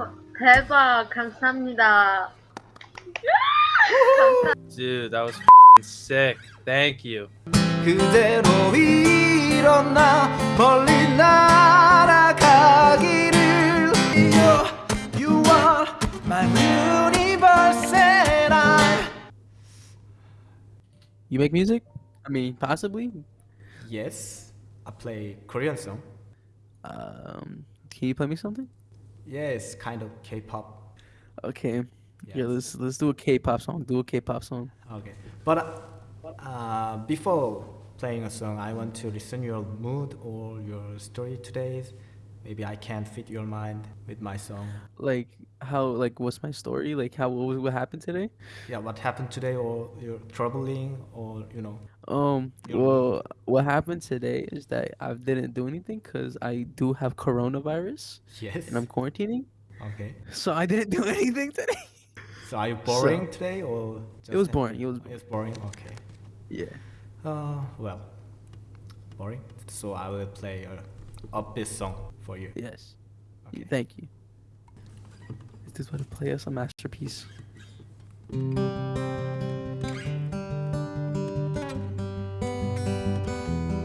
오, 대박. 감사합니다. Dude, that was sick. Thank you. 그대로 일어나 멀리 날아가기를 You, you are my universe and I You make music? I mean, possibly. Yes, I play Korean song Um, can you play me something? Yes, kind of K-pop Okay. Yeah, let's let's do a K-pop song. Do a K-pop song. Okay, but uh, before playing a song, I want to listen your mood or your story today. Maybe I can fit your mind with my song. Like how like what's my story? Like how what, what happened today? Yeah, what happened today, or you're troubling, or you know. Um, well, what happened today is that I didn't do anything because I do have coronavirus Yes. and I'm quarantining. Okay. So I didn't do anything today. So are you boring today, or? Just was boring, it was It was boring. Okay. Yeah. Uh, well, boring. So I will play a upbeat song for you. Yes. Okay. Thank you. Is this what to play us a masterpiece?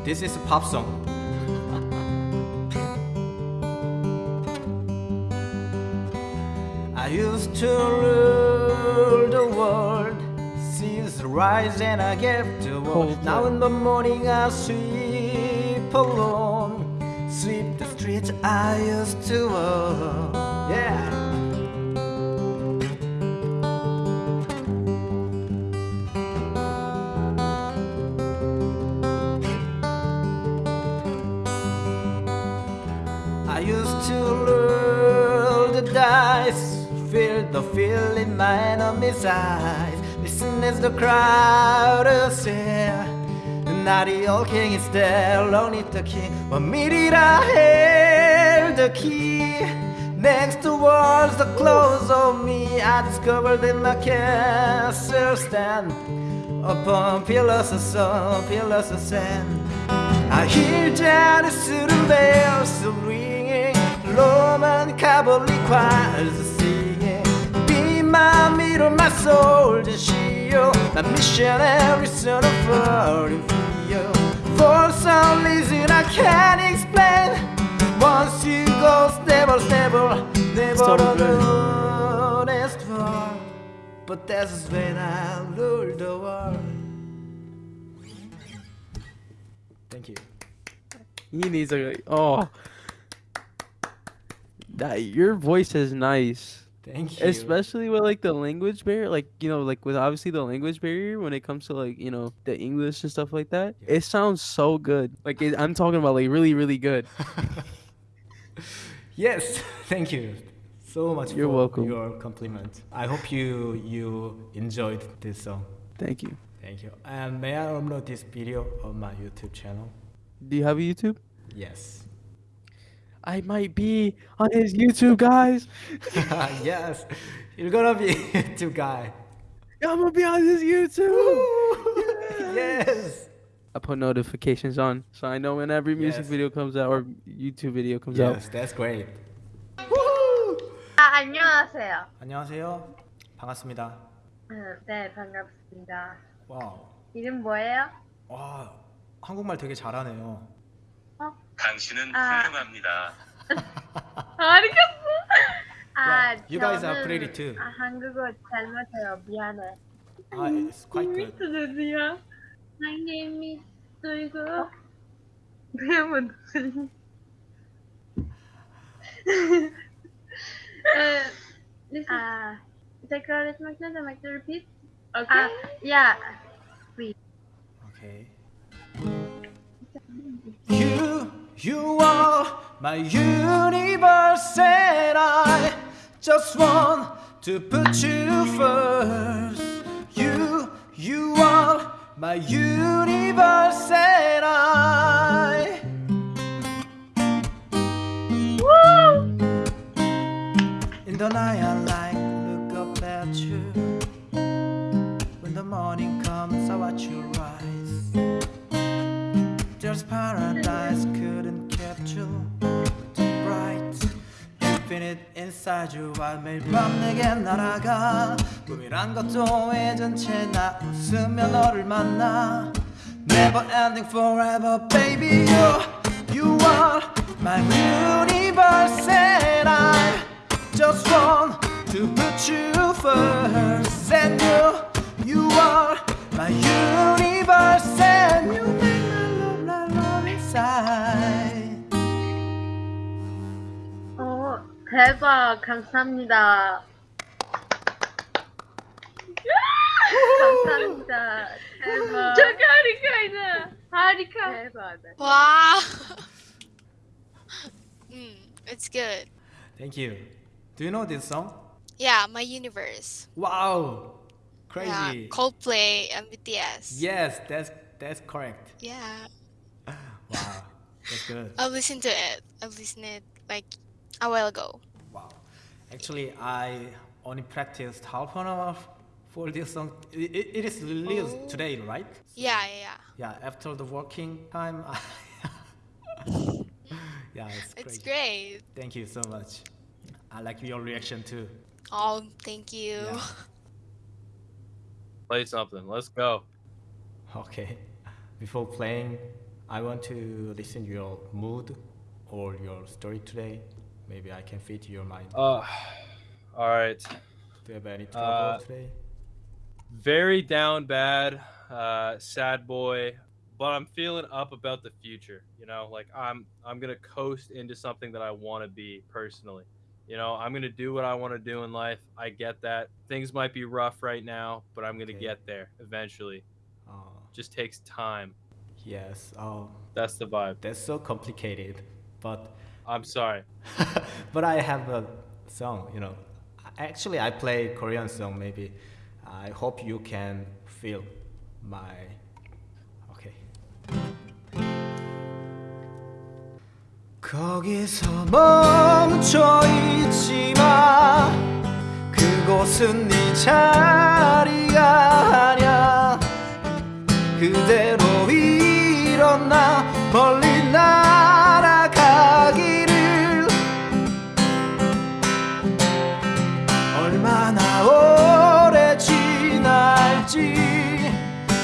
This is a pop song. I used to rule the world, seas rise and I get to walk. Cold Now in the morning I sweep alone, sweep the streets I used to walk. Yeah. Roll the dice, feel the feel in my enemy's eyes. Listen as the crowd is here. Not the old king is there, only the king. But me did I held the key. Next towards the close of me, I discovered in my castle stand upon pillars of stone, pillars of sand. I hear Janus' bells ringing, Roman cavalry choirs singing. Be my mirror, my soldier shield, my missionary son of foreign field. For some reason I can't explain. Once you go, never, never, never good. honest for. But that's when I rule the world. Thank you. He needs a oh. That your voice is nice. Thank you. Especially with like the language barrier, like you know, like with obviously the language barrier when it comes to like you know the English and stuff like that. Yeah. It sounds so good. Like it, I'm talking about like really really good. yes, thank you so much You're for welcome. your compliment. I hope you you enjoyed this song. Thank you. Thank you. And may I upload this video on my YouTube channel? Do you have a YouTube? Yes. I might be on his YouTube, guys. yes. You're gonna be two guy. I'm gonna be on his YouTube. yes. I put notifications on, so I know when every music Yes. video comes out or YouTube video comes out. Yes, that's great. 아, 안녕하세요. 안녕하세요. 반갑습니다. 음, 네, 반갑습니다. 와우. 이름 뭐예요? 와, 한국말 되게 잘하네요. 당신은 아. 훌륭합니다. 알겠어. 아, Yeah, you guys are 저는, pretty too. 아, 한국어 잘 못해요. 미안해. 아, it's quite good. 미스드디야. My name is 도이고. 이름은 무슨? 아, listen to make the repeat. Okay. 아, yeah. Okay. You, you are my universe, and I just want to put you first. You, you are my universe, and I. In the night, I like look up at you. When the morning comes, I watch you rise There's paradise couldn't capture the bright. You Infinite inside you while 매일 밤 내게 날아가 꿈이란 것도 예전체 나 웃으며 너를 만나 Never ending forever baby you You are my universe and I just want to put you first and you You are my universe 대박. 감사합니다. 감사합니다. 대박. Çok harikaydı. Harika. 대박. Wow. mm, it's good. Thank you Do you know this song? Yeah, my universe. Wow Yeah, Crazy Coldplay and BTS. Yes that's that's correct Yeah. Wow that's good I've listened to it. I've listened it like a while ago. Wow. Actually, I only practiced half an hour for this song. It, it, it is released Oh. today, right? Yeah, yeah, yeah. Yeah, after the working time. yeah, it's great. It's great. Thank you so much. I like your reaction too. Oh, thank you. Yeah. Play something. Let's go. Okay. Before playing, I want to listen your mood or your story today. Maybe I can fit your mind. Uh, all right. Do you have any trouble uh, today? Very down bad, uh, sad boy, but I'm feeling up about the future. You know, like I'm I'm gonna coast into something that I want to be personally. You know, I'm gonna do what I want to do in life. I get that things might be rough right now, but I'm gonna Okay. get there eventually. Uh, Just takes time. yes. Oh, That's the vibe. that's so complicated. But I'm sorry. but I have a song, you know. Actually, I play Korean song. Maybe I hope you can feel my. Okay. 거기서 멈춰 있지 마. 그곳은 네 자리가 아니야. 그대로 일어나 멀리 날 지날지.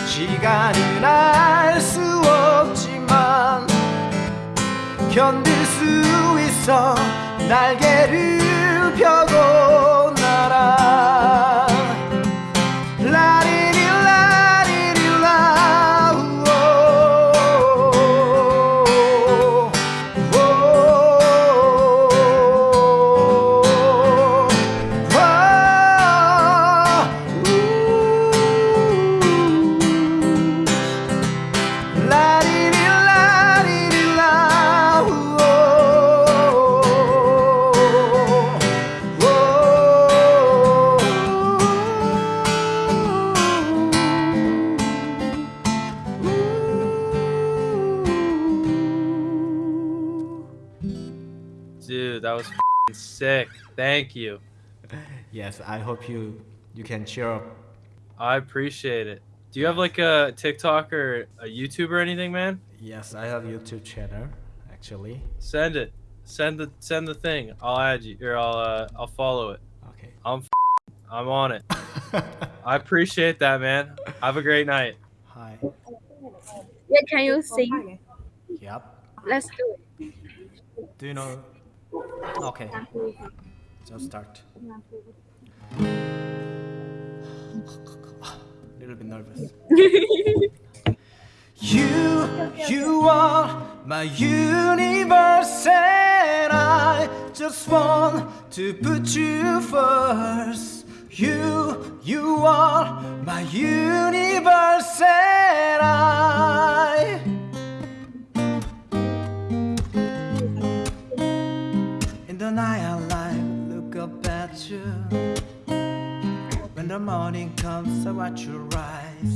시간은 알 수 없지만 견딜 수 있어 날개를 펴고 sick. Thank you. Yes, I hope you you can cheer up. I appreciate it. Do you have like a TikTok or a YouTube or anything, man? Yes, I have YouTube channel actually. Send it. Send the send the thing. I'll add you or I'll uh, I'll follow it. Okay. I'm f- I'm on it. I appreciate that, man. Have a great night. Hi. Yeah, can you sing? Yep. Let's do it. Do you know? Okay. Just start. A Little bit nervous. you, you are my universe, and I just want to put you first. You, you are my universe, and I. you. When the morning comes, I watch you rise.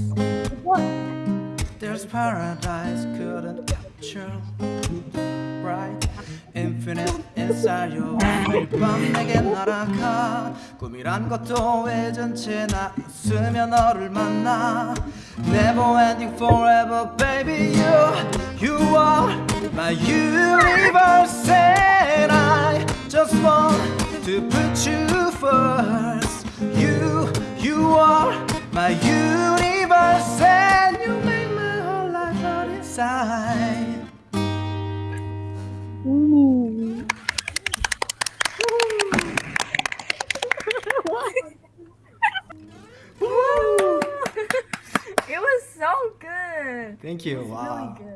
There's paradise, couldn't capture. Bright, infinite inside you. 매일 밤 내게 날아가. 꿈이란 것도 예전체 나 웃으며 너를 만나. Never ending forever, baby. You, you are my universe, and I just want to put you first. You, you are my universe, and you make my whole life out inside. It was so good. Thank you. Wow. really good.